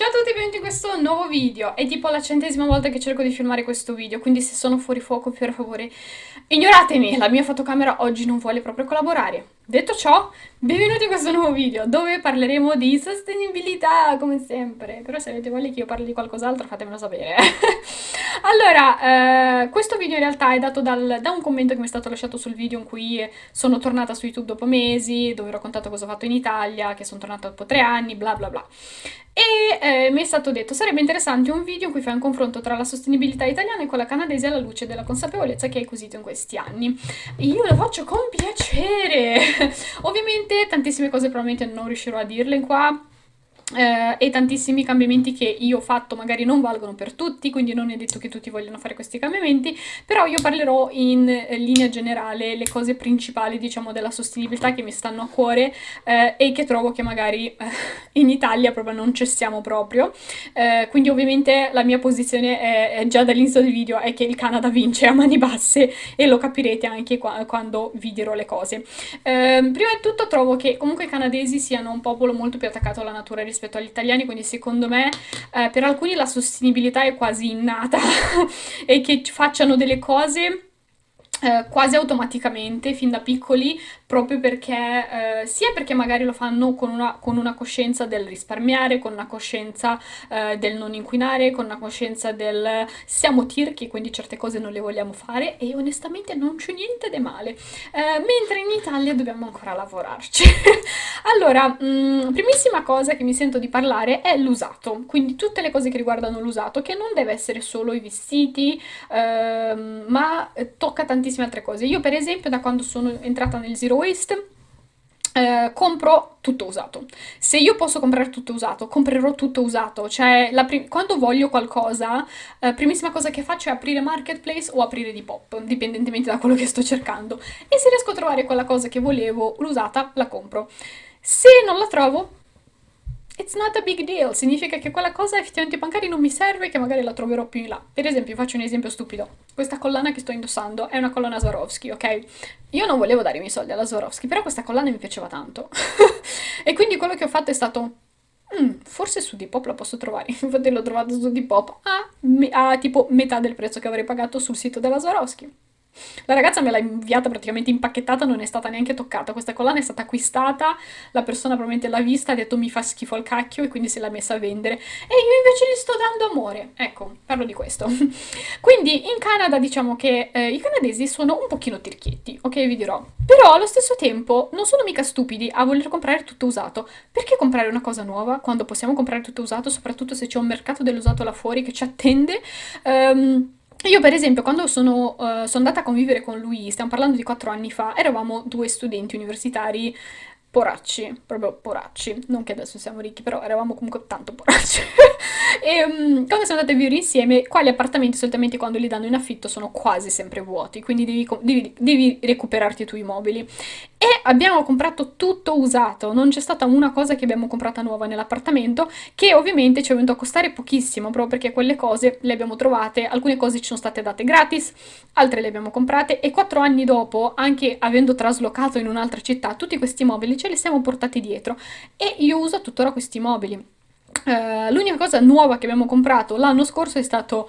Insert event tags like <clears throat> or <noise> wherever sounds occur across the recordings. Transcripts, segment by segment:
Ciao a tutti e benvenuti in questo nuovo video. È tipo la centesima volta che cerco di filmare questo video, quindi se sono fuori fuoco per favore ignoratemi, la mia fotocamera oggi non vuole proprio collaborare. Detto ciò, benvenuti in questo nuovo video dove parleremo di sostenibilità, come sempre. Però se avete voglia che io parli di qualcos'altro fatemelo sapere. <laughs> allora, eh, questo video in realtà è dato dal, da un commento che mi è stato lasciato sul video in cui sono tornata su YouTube dopo mesi, dove ho raccontato cosa ho fatto in Italia, che sono tornata dopo tre anni, bla bla bla. E eh, mi è stato detto sarebbe interessante un video in cui fai un confronto tra la sostenibilità italiana e quella canadese alla luce della consapevolezza che hai acquisito in questi anni. Io lo faccio con piacere! <laughs> Ovviamente tantissime cose probabilmente non riuscirò a dirle qua, eh, e tantissimi cambiamenti che io ho fatto magari non valgono per tutti, quindi non è detto che tutti vogliano fare questi cambiamenti, però io parlerò in eh, linea generale le cose principali, diciamo, della sostenibilità che mi stanno a cuore eh, e che trovo che magari eh, in Italia proprio non cessiamo proprio. Eh, quindi ovviamente la mia posizione è, è già dall'inizio del video è che il Canada vince a mani basse e lo capirete anche qua, quando vi dirò le cose. Ehm, prima di tutto trovo che comunque i canadesi siano un popolo molto più attaccato alla natura rispetto rispetto agli italiani, quindi secondo me eh, per alcuni la sostenibilità è quasi innata <laughs> e che facciano delle cose eh, quasi automaticamente fin da piccoli proprio perché eh, sia perché magari lo fanno con una, con una, coscienza del risparmiare, con una coscienza eh, del non inquinare, con una coscienza del siamo tirchi quindi certe cose non le vogliamo fare e onestamente non c'è niente di male. Eh, mentre in Italia dobbiamo ancora lavorarci. <laughs> Allora mh, mm, primissima cosa che mi sento di parlare è l'usato. Quindi tutte le cose che riguardano l'usato che non deve essere solo i vestiti ehm, ma tocca tantissimo tantissime altre cose. Io per esempio da quando sono entrata nel Zero Waste eh, compro tutto usato. Se io posso comprare tutto usato, comprerò tutto usato. Cioè, quando voglio qualcosa, eh, primissima cosa che faccio è aprire Marketplace o aprire Depop, dipendentemente da quello che sto cercando. E se riesco a trovare quella cosa che volevo, l'usata, la compro. Se non la trovo, it's not a big deal, significa che quella cosa effettivamente magari non mi serve che magari la troverò più in là. Per esempio, faccio un esempio stupido. Questa collana che sto indossando è una collana Swarovski, ok? Io non volevo dare i miei soldi alla Swarovski, però questa collana mi piaceva tanto. <laughs> e quindi quello che ho fatto è stato... Mm, forse su Depop la posso trovare, <laughs> infatti l'ho trovato su Depop a, a tipo metà del prezzo che avrei pagato sul sito della Swarovski. La ragazza me l'ha inviata praticamente impacchettata, non è stata neanche toccata. Questa collana è stata acquistata, la persona probabilmente l'ha vista, ha detto mi fa schifo il cacchio e quindi se l'ha messa a vendere. E io invece gli sto dando amore. Ecco, parlo di questo. <laughs> quindi in Canada diciamo che eh, i canadesi sono un pochino tirchietti, ok vi dirò. Però allo stesso tempo non sono mica stupidi a voler comprare tutto usato. Perché comprare una cosa nuova quando possiamo comprare tutto usato, soprattutto se c'è un mercato dell'usato là fuori che ci attende? Um, io per esempio quando sono, uh, sono andata a convivere con lui, stiamo parlando di quattro anni fa, eravamo due studenti universitari poracci, proprio poracci, non che adesso siamo ricchi, però eravamo comunque tanto poracci. e um, quando siamo andati a vivere insieme, qua gli appartamenti solitamente quando li danno in affitto sono quasi sempre vuoti, quindi devi, devi, devi recuperarti tu i mobili. E abbiamo comprato tutto usato, non c'è stata una cosa che abbiamo comprata nuova nell'appartamento, che ovviamente ci è venuto a costare pochissimo, proprio perché quelle cose le abbiamo trovate, alcune cose ci sono state date gratis, altre le abbiamo comprate, e quattro anni dopo, anche avendo traslocato in un'altra città, tutti questi mobili ce li siamo portati dietro, e io uso tuttora questi mobili. Uh, L'unica cosa nuova che abbiamo comprato l'anno scorso è stato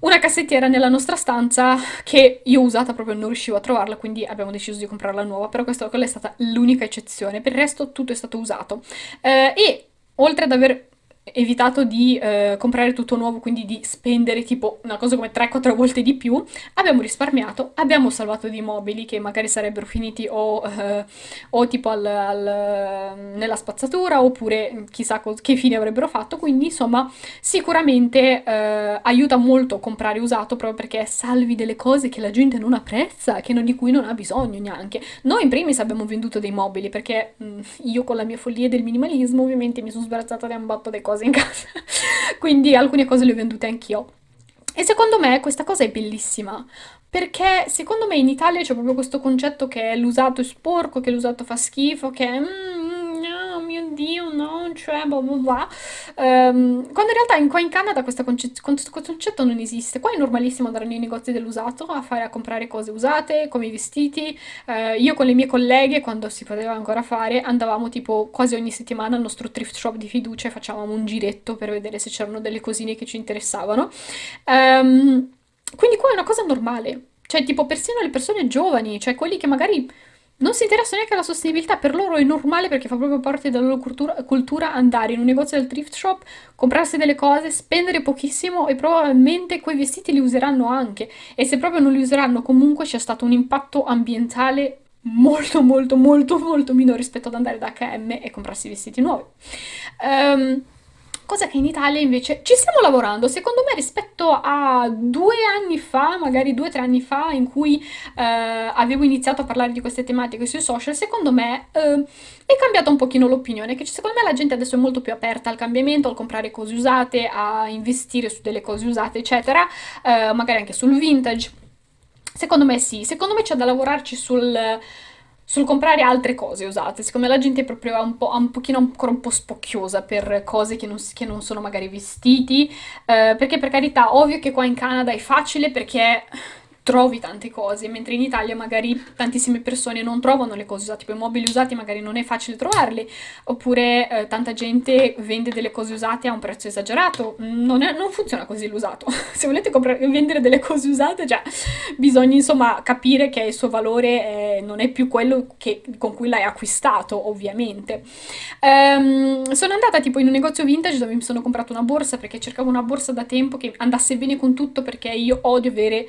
una cassettiera nella nostra stanza che io usata proprio non riuscivo a trovarla, quindi abbiamo deciso di comprarla nuova, però questa quella è stata l'unica eccezione, per il resto tutto è stato usato. Eh, e oltre ad aver evitato di eh, comprare tutto nuovo, quindi di spendere tipo una cosa come 3-4 volte di più, abbiamo risparmiato, abbiamo salvato dei mobili che magari sarebbero finiti o, eh, o tipo al, al, nella spazzatura oppure chissà che fine avrebbero fatto, quindi insomma sicuramente eh, aiuta molto comprare usato proprio perché salvi delle cose che la gente non apprezza, che non, di cui non ha bisogno neanche. Noi in primis abbiamo venduto dei mobili perché mh, io con la mia follia del minimalismo ovviamente mi sono sbarazzata da un botto di cose cose in <laughs> casa, quindi alcune cose le ho vendute anch'io. E secondo me questa cosa è bellissima, perché secondo me in Italia c'è proprio questo concetto che l'usato è sporco, che l'usato fa schifo, che mm, mio oddio no, cioè bla bla bla, um, quando in realtà in, qua in Canada questo concetto non esiste, qua è normalissimo andare nei negozi dell'usato a, fare, a comprare cose usate, come i vestiti, uh, io con le mie colleghe quando si poteva ancora fare andavamo tipo quasi ogni settimana al nostro thrift shop di fiducia e facevamo un giretto per vedere se c'erano delle cosine che ci interessavano. Um, quindi qua è una cosa normale, cioè tipo persino le persone giovani, cioè quelli che magari non si interessano neanche alla sostenibilità, per loro è normale perché fa proprio parte della loro cultura, cultura, andare in un negozio del thrift shop, comprarsi delle cose, spendere pochissimo e probabilmente quei vestiti li useranno anche e se proprio non li useranno comunque c'è stato un impatto ambientale molto molto molto molto minore rispetto ad andare da H&M e comprarsi vestiti nuovi. Um, cosa che in Italia invece ci stiamo lavorando, secondo me rispetto a due anni fa, magari due o tre anni fa, in cui eh, avevo iniziato a parlare di queste tematiche sui social, secondo me eh, è cambiata un pochino l'opinione, che secondo me la gente adesso è molto più aperta al cambiamento, al comprare cose usate, a investire su delle cose usate, eccetera, eh, magari anche sul vintage. Secondo me sì, secondo me c'è da lavorarci sul sul comprare altre cose usate. Secondo me la gente è proprio un, po', un pochino ancora un po' spocchiosa per cose che non, che non sono magari vestiti, eh, perché per carità, ovvio che qua in Canada è facile perché trovi tante cose, mentre in Italia magari tantissime persone non trovano le cose usate, tipo i mobili usati magari non è facile trovarli, oppure eh, tanta gente vende delle cose usate a un prezzo esagerato, non, è, non funziona così l'usato. <laughs> Se volete vendere delle cose usate, cioè, bisogna insomma capire che il suo valore eh, non è più quello che, con cui l'hai acquistato, ovviamente. Um, sono andata tipo in un negozio vintage dove mi sono comprato una borsa perché cercavo una borsa da tempo che andasse bene con tutto perché io odio avere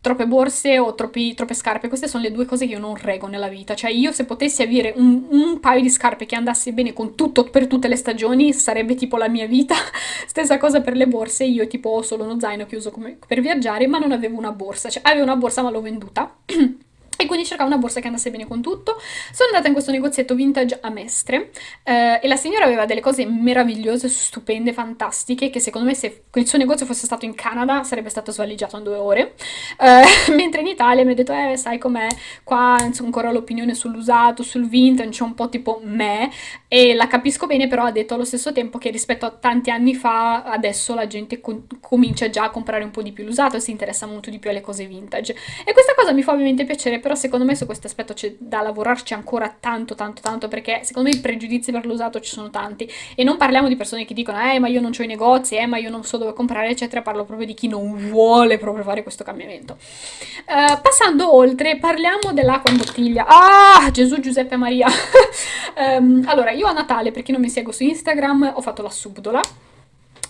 troppe borse o troppi, troppe scarpe, queste sono le due cose che io non reggo nella vita, cioè io se potessi avere un, un, paio di scarpe che andasse bene con tutto per tutte le stagioni sarebbe tipo la mia vita, <laughs> stessa cosa per le borse, io tipo ho solo uno zaino che uso come, per viaggiare ma non avevo una borsa, cioè avevo una borsa ma l'ho venduta <clears throat> E quindi cercavo una borsa che andasse bene con tutto. Sono andata in questo negozietto vintage a Mestre eh, e la signora aveva delle cose meravigliose, stupende, fantastiche, che secondo me se il suo negozio fosse stato in Canada sarebbe stato svaligiato in due ore. Eh, <laughs> mentre in Italia mi ha detto, eh, sai com'è, qua insomma, ancora l'opinione sull'usato, sul vintage, c'è un po' tipo me, e la capisco bene, però ha detto allo stesso tempo che rispetto a tanti anni fa, adesso la gente com comincia già a comprare un po' di più l'usato e si interessa molto di più alle cose vintage. E questa cosa mi fa ovviamente piacere, però secondo me su questo aspetto c'è da lavorarci ancora tanto tanto tanto perché secondo me i pregiudizi per l'usato ci sono tanti e non parliamo di persone che dicono eh ma io non ho i negozi, eh ma io non so dove comprare eccetera, parlo proprio di chi non vuole proprio fare questo cambiamento. Uh, passando oltre parliamo dell'acqua in bottiglia. Ah Gesù Giuseppe Maria! um, <laughs> allora io a Natale per chi non mi segue su Instagram ho fatto la subdola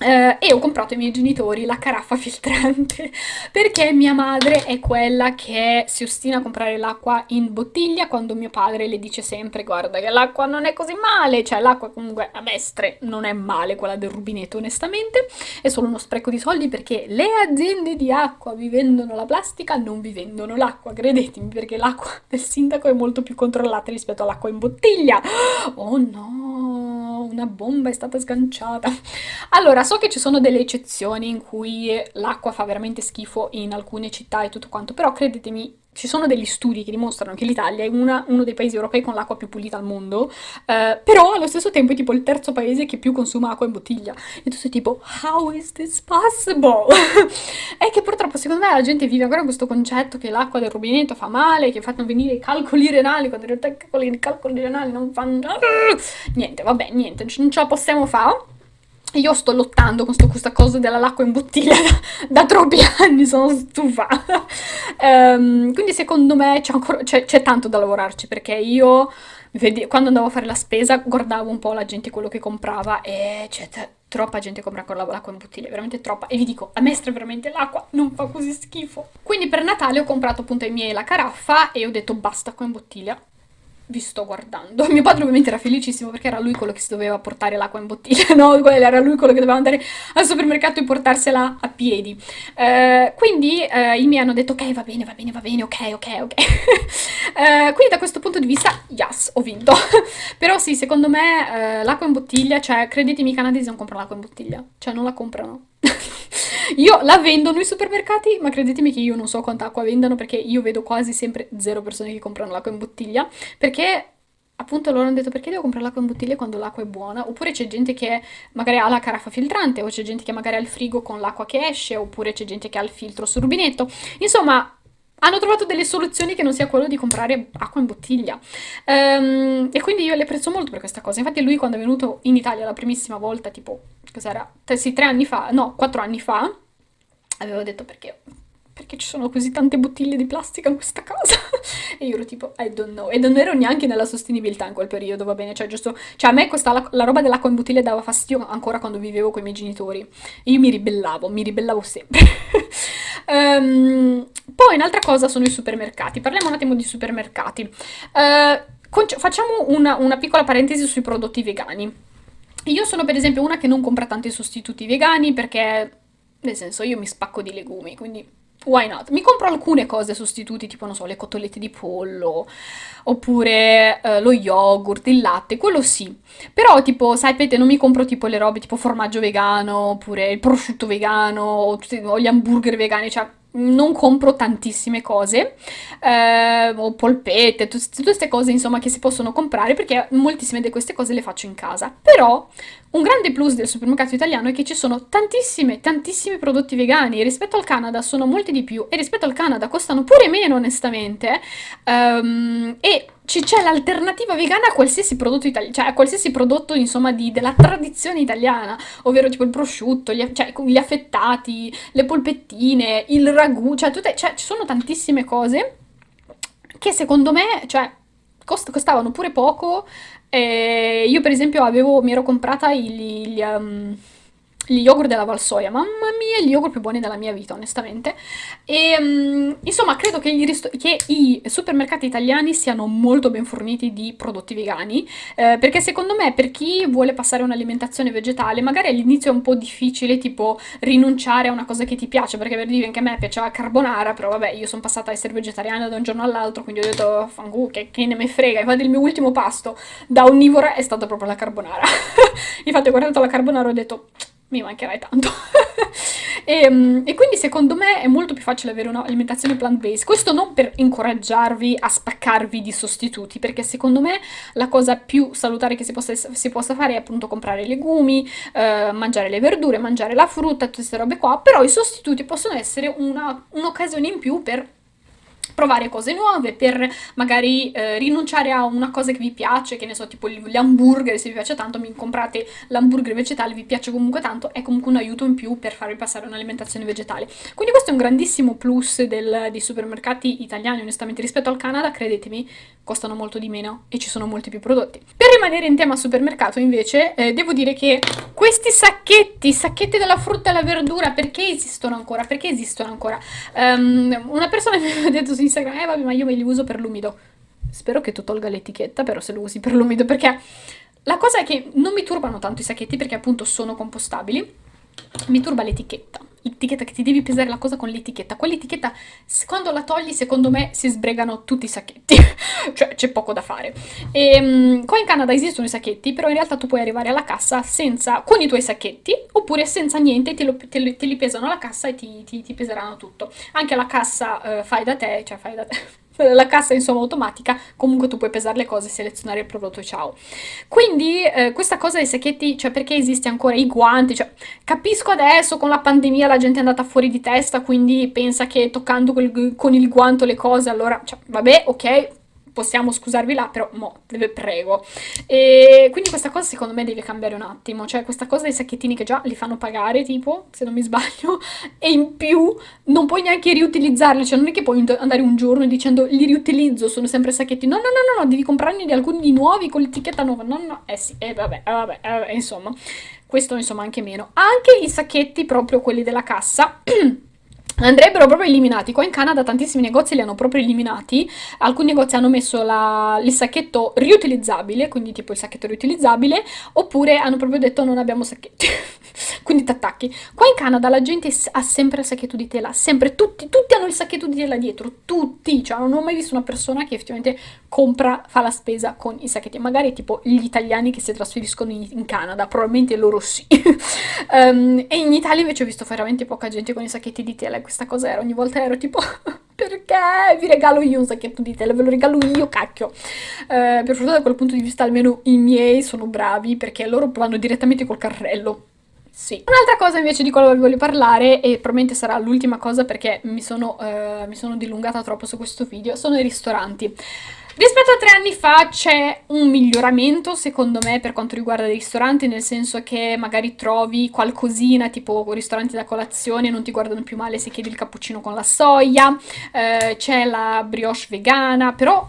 Uh, e ho comprato ai miei genitori la caraffa filtrante <laughs> perché mia madre è quella che si ostina a comprare l'acqua in bottiglia quando mio padre le dice sempre guarda che l'acqua non è così male, cioè l'acqua comunque a Mestre non è male quella del rubinetto onestamente, è solo uno spreco di soldi perché le aziende di acqua vi vendono la plastica, non vi vendono l'acqua, credetemi perché l'acqua <laughs> del sindaco è molto più controllata rispetto all'acqua in bottiglia. <gasps> Oh no, una bomba è stata sganciata. Allora, so che ci sono delle eccezioni in cui l'acqua fa veramente schifo in alcune città e tutto quanto, però credetemi, ci sono degli studi che dimostrano che l'Italia è una, uno dei paesi europei con l'acqua più pulita al mondo, eh, però allo stesso tempo è tipo il terzo paese che più consuma acqua in bottiglia. E tu sei tipo, how is this possible? <laughs> è che purtroppo secondo me la gente vive ancora questo concetto che l'acqua del rubinetto fa male, che fanno venire i calcoli renali, quando in realtà i calcoli renali non fanno... <laughs> Niente, vabbè, niente, non ce la possiamo fare. Io sto lottando con questa cosa dell'acqua in bottiglia <laughs> da, da, troppi anni, sono stufa. um, <laughs> quindi secondo me c'è tanto da lavorarci perché io quando andavo a fare la spesa guardavo un po' la gente quello che comprava e c'è troppa gente compra ancora l'acqua in bottiglia, veramente troppa. E vi dico, a me veramente l'acqua non fa così schifo. Quindi per Natale ho comprato appunto ai miei la caraffa e ho detto basta acqua in bottiglia vi sto guardando. Mio padre ovviamente era felicissimo perché era lui quello che si doveva portare l'acqua in bottiglia, <laughs> no? Era lui quello che doveva andare al supermercato e portarsela a piedi. Uh, quindi uh, i miei hanno detto ok, va bene, va bene, va bene, ok, ok, ok. uh, <laughs> quindi da questo punto di vista, yes, ho vinto. <laughs> Però sì, secondo me l'acqua in bottiglia, cioè, credetemi, i canadesi non comprano l'acqua in bottiglia. Cioè, non la comprano. Io la vendo nei supermercati, ma credetemi che io non so quanta acqua vendano perché io vedo quasi sempre zero persone che comprano l'acqua in bottiglia, perché appunto loro hanno detto perché devo comprare l'acqua in bottiglia quando l'acqua è buona? Oppure c'è gente che magari ha la caraffa filtrante, o c'è gente che magari ha il frigo con l'acqua che esce, oppure c'è gente che ha il filtro sul rubinetto. Insomma, hanno trovato delle soluzioni che non sia quello di comprare acqua in bottiglia. Um, e quindi io le apprezzo molto per questa cosa. Infatti lui quando è venuto in Italia la primissima volta, tipo, cos'era? Sì, tre anni fa, no, quattro anni fa, avevo detto perché perché ci sono così tante bottiglie di plastica in questa casa? <laughs> e io ero tipo, I don't know. E non ero neanche nella sostenibilità in quel periodo, va bene? Cioè, giusto... Cioè, a me questa, la, la roba dell'acqua in bottiglia dava fastidio ancora quando vivevo con i miei genitori. Io mi ribellavo, mi ribellavo sempre. um, <laughs> poi, un'altra cosa sono i supermercati. Parliamo un attimo di supermercati. Uh, facciamo una, una piccola parentesi sui prodotti vegani. Io sono per esempio una che non compra tanti sostituti vegani perché, nel senso, io mi spacco di legumi, quindi why not? Mi compro alcune cose sostituti, tipo, non so, le cotolette di pollo, oppure eh, lo yogurt, il latte, quello sì. Però, tipo, sapete, non mi compro tipo le robe tipo formaggio vegano, oppure il prosciutto vegano, o, o gli hamburger vegani, cioè non compro tantissime cose, eh, o polpette, tutte queste cose insomma che si possono comprare perché moltissime di queste cose le faccio in casa. Però un grande plus del supermercato italiano è che ci sono tantissime, tantissimi prodotti vegani, rispetto al Canada sono molti di più e rispetto al Canada costano pure meno onestamente um, e c'è l'alternativa vegana a qualsiasi prodotto italiano, cioè a qualsiasi prodotto insomma di, della tradizione italiana, ovvero tipo il prosciutto, gli, cioè, gli affettati, le polpettine, il ragù, cioè, tutte, cioè ci sono tantissime cose che secondo me, cioè, cost costavano pure poco. Eh, io per esempio avevo, mi ero comprata gli, gli um, gli yogurt della Valsoia, mamma mia, gli yogurt più buoni della mia vita, onestamente. E um, insomma, credo che, che, i supermercati italiani siano molto ben forniti di prodotti vegani, eh, perché secondo me per chi vuole passare un'alimentazione vegetale, magari all'inizio è un po' difficile, tipo, rinunciare a una cosa che ti piace, perché per dire anche a me piaceva carbonara, però vabbè, io sono passata a essere vegetariana da un giorno all'altro, quindi ho detto, fangu, che, che ne me frega, infatti il mio ultimo pasto da onnivora è stato proprio la carbonara. <laughs> Infatti ho guardato la carbonara e ho detto mi mancherai tanto. e, <laughs> ehm, e, quindi secondo me è molto più facile avere un'alimentazione plant-based. Questo non per incoraggiarvi a spaccarvi di sostituti, perché secondo me la cosa più salutare che si possa, si possa fare è appunto comprare legumi, eh, mangiare le verdure, mangiare la frutta, tutte queste robe qua, però i sostituti possono essere un'occasione in più per provare cose nuove, per magari eh, rinunciare a una cosa che vi piace, che ne so, tipo gli hamburger, se vi piace tanto, mi comprate l'hamburger vegetale, vi piace comunque tanto, è comunque un aiuto in più per farvi passare un'alimentazione vegetale. Quindi questo è un grandissimo plus del, dei supermercati italiani, onestamente, rispetto al Canada, credetemi, costano molto di meno e ci sono molti più prodotti. Per rimanere in tema supermercato, invece, eh, devo dire che questi sacchetti, sacchetti della frutta e della verdura, perché esistono ancora? Perché esistono ancora? Um, una persona <laughs> mi ha detto su Instagram, eh vabbè ma io me li uso per l'umido. Spero che tu tolga l'etichetta però se lo usi per l'umido perché la cosa è che non mi turbano tanto i sacchetti perché appunto sono compostabili, mi turba l'etichetta. L'etichetta che ti devi pesare la cosa con l'etichetta. Quell'etichetta, quando la togli, secondo me si sbregano tutti i sacchetti. <laughs> cioè, c'è poco da fare. E, um, qua in Canada esistono i sacchetti, però in realtà tu puoi arrivare alla cassa senza, con i tuoi sacchetti, oppure senza niente, te, lo, te, te li pesano alla cassa e ti, ti, ti peseranno tutto. Anche la cassa uh, fai da te, cioè fai da te la cassa insomma automatica, comunque tu puoi pesare le cose, selezionare il prodotto e ciao. Quindi eh, questa cosa dei sacchetti, cioè perché esiste ancora i guanti, cioè capisco adesso con la pandemia la gente è andata fuori di testa, quindi pensa che toccando quel, con il guanto le cose, allora, cioè, vabbè, ok, possiamo scusarvi là, però mo, deve prego. E quindi questa cosa secondo me deve cambiare un attimo, cioè questa cosa dei sacchettini che già li fanno pagare, tipo, se non mi sbaglio, <laughs> e in più non puoi neanche riutilizzarli, cioè non è che puoi andare un giorno dicendo li riutilizzo, sono sempre sacchetti, no, no, no, no, no devi comprarne di alcuni nuovi con l'etichetta nuova, no, no, eh sì, eh vabbè, eh vabbè, eh vabbè, insomma, questo insomma anche meno. Anche i sacchetti, proprio quelli della cassa, <clears throat> andrebbero proprio eliminati. Qua in Canada tantissimi negozi li hanno proprio eliminati. Alcuni negozi hanno messo la, il sacchetto riutilizzabile, quindi tipo il sacchetto riutilizzabile, oppure hanno proprio detto non abbiamo sacchetti. <laughs> quindi t'attacchi. Qua in Canada la gente ha sempre il sacchetto di tela, sempre, tutti, tutti hanno il sacchetto di tela dietro, tutti. Cioè non ho mai visto una persona che effettivamente compra, fa la spesa con i sacchetti. Magari tipo gli italiani che si trasferiscono in, in Canada, probabilmente loro sì. um, <laughs> e in Italia invece ho visto veramente poca gente con i sacchetti di tela questa cosa era, ogni volta ero tipo, <laughs> perché vi regalo io un sacchetto di tela, ve lo regalo io, cacchio. Eh, per fortuna da quel punto di vista almeno i miei sono bravi perché loro vanno direttamente col carrello. Sì. Un'altra cosa invece di cui voglio parlare, e probabilmente sarà l'ultima cosa perché mi sono, uh, mi sono dilungata troppo su questo video, sono i ristoranti. Rispetto a tre anni fa c'è un miglioramento secondo me per quanto riguarda i ristoranti, nel senso che magari trovi qualcosina tipo ristoranti da colazione, non ti guardano più male se chiedi il cappuccino con la soia, eh, c'è la brioche vegana, però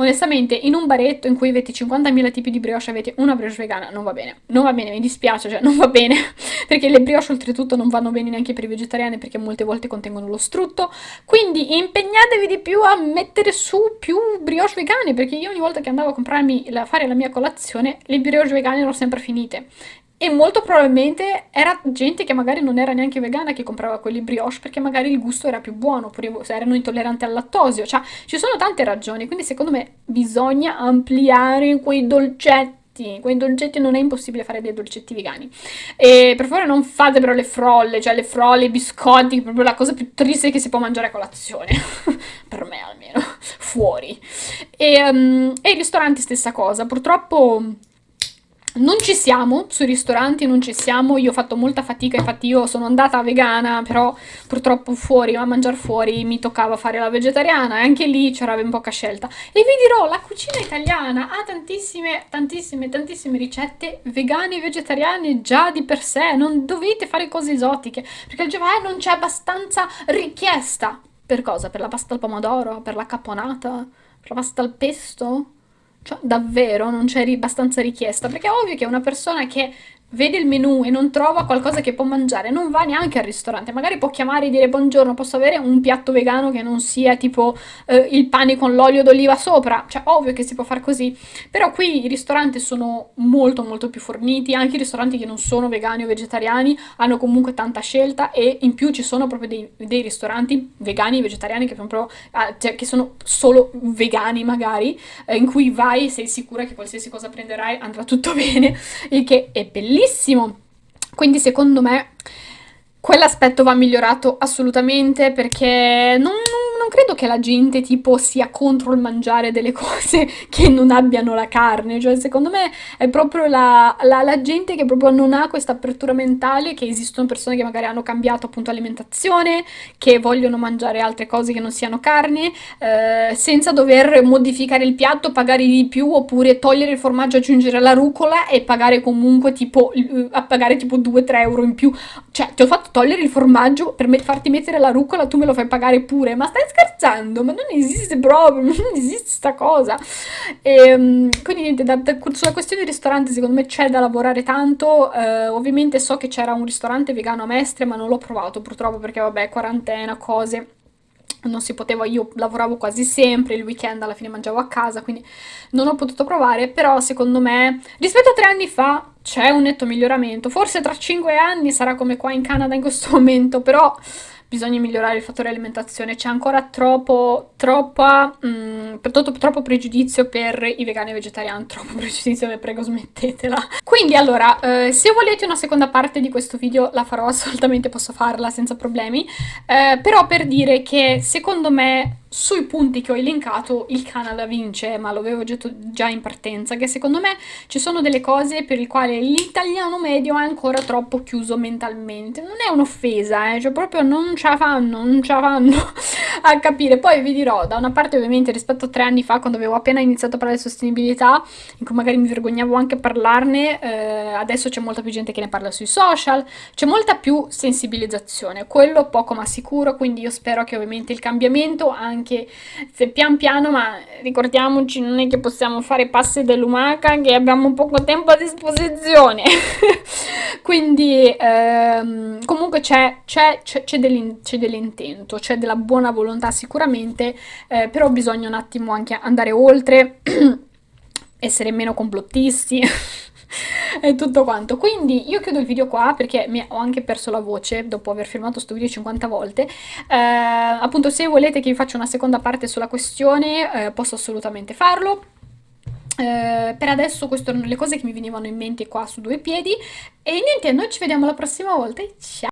Onestamente, in un baretto in cui avete 50.000 tipi di brioche avete una brioche vegana, non va bene. Non va bene, mi dispiace, cioè non va bene. <laughs> perché le brioche oltretutto non vanno bene neanche per i vegetariani perché molte volte contengono lo strutto. Quindi impegnatevi di più a mettere su più brioche vegane perché io ogni volta che andavo a comprarmi, a fare la mia colazione, le brioche vegane erano sempre finite e molto probabilmente era gente che magari non era neanche vegana che comprava quelli brioche perché magari il gusto era più buono, oppure erano intolleranti al lattosio, cioè ci sono tante ragioni, quindi secondo me bisogna ampliare quei dolcetti. Quei dolcetti non è impossibile fare dei dolcetti vegani. E per favore non fate però le frolle cioè le frolle, i biscotti proprio la cosa più triste che si può mangiare a colazione. <laughs> Per me almeno, fuori. E, um, e i ristoranti stessa cosa, purtroppo non ci siamo, sui ristoranti non ci siamo, io ho fatto molta fatica, infatti io sono andata vegana, però purtroppo fuori, a mangiare fuori, mi toccava fare la vegetariana e anche lì c'era ben poca scelta. E vi dirò, la cucina italiana ha tantissime, tantissime, tantissime ricette vegane e vegetariane già di per sé, non dovete fare cose esotiche, perché il eh, non c'è abbastanza richiesta. Per cosa? Per la pasta al pomodoro? Per la caponata? Per la pasta al pesto? Cioè, davvero non c'è abbastanza richiesta? Perché è ovvio che una persona che vede il menù e non trova qualcosa che può mangiare, non va neanche al ristorante, magari può chiamare e dire buongiorno, posso avere un piatto vegano che non sia tipo eh, il pane con l'olio d'oliva sopra, cioè ovvio che si può fare così, però qui i ristoranti sono molto molto più forniti, anche i ristoranti che non sono vegani o vegetariani hanno comunque tanta scelta e in più ci sono proprio dei, dei ristoranti vegani e vegetariani che, proprio, ah, cioè, che sono solo vegani magari, eh, in cui vai e sei sicura che qualsiasi cosa prenderai andrà tutto <laughs> bene, il che è bellissimo bellissimo. Quindi secondo me quell'aspetto va migliorato assolutamente perché non credo che la gente tipo sia contro il mangiare delle <laughs> cose che non abbiano la carne, cioè secondo me è proprio la, la, la gente che proprio non ha questa apertura mentale, che esistono persone che magari hanno cambiato appunto alimentazione, che vogliono mangiare altre cose che non siano carne, eh, senza dover modificare il piatto, pagare di più, oppure togliere il formaggio, aggiungere la rucola e pagare comunque tipo, a pagare tipo 2-3 euro in più. Cioè ti ho fatto togliere il formaggio per me farti mettere la rucola, tu me lo fai pagare pure, ma stai scherzando? Scherzando, ma non esiste proprio, <laughs> non esiste sta cosa. E, ehm, quindi niente, da, da, sulla questione del ristorante secondo me c'è da lavorare tanto, eh, ovviamente so che c'era un ristorante vegano a Mestre, ma non l'ho provato purtroppo perché vabbè, quarantena, cose non si poteva, io lavoravo quasi sempre, il weekend alla fine mangiavo a casa, quindi non ho potuto provare, però secondo me rispetto a tre anni fa c'è un netto miglioramento, forse tra cinque anni sarà come qua in Canada in questo <laughs> momento, però bisogna migliorare il fattore alimentazione, c'è ancora troppo, troppa, mh, mm, troppo, troppo pregiudizio per i vegani e vegetariani, <laughs> troppo pregiudizio, vi prego smettetela. Quindi allora, eh, se volete una seconda parte di questo video la farò <laughs> assolutamente, posso farla senza problemi, eh, però per dire che secondo me sui punti che ho elencato il Canada vince, ma lo avevo detto già in partenza, che secondo me ci sono delle cose per le quali l'italiano medio è ancora troppo chiuso mentalmente. Non è un'offesa, eh, cioè proprio non ce la fanno, non ce la fanno <laughs> a capire. Poi vi dirò, da una parte ovviamente rispetto a tre anni fa, quando avevo appena iniziato a parlare di sostenibilità, in cui magari mi vergognavo anche a parlarne, eh, adesso c'è molta più gente che ne parla sui social, c'è molta più sensibilizzazione, quello poco ma sicuro, quindi io spero che ovviamente il cambiamento anche anche se pian piano, ma ricordiamoci, non è che possiamo fare passi dell'umaca, che abbiamo poco tempo a disposizione. <laughs> Quindi ehm, comunque c'è, dell'intento, c'è della buona volontà sicuramente, eh, però bisogna un attimo anche andare oltre, <clears throat> essere meno complottisti. <laughs> <laughs> e tutto quanto. Quindi io chiudo il video qua perché mi ho anche perso la voce dopo aver filmato questo video 50 volte. Eh, appunto se volete che vi faccia una seconda parte sulla questione eh, posso assolutamente farlo. Uh, per adesso queste erano le cose che mi venivano in mente qua su due piedi e niente, noi ci vediamo la prossima volta ciao!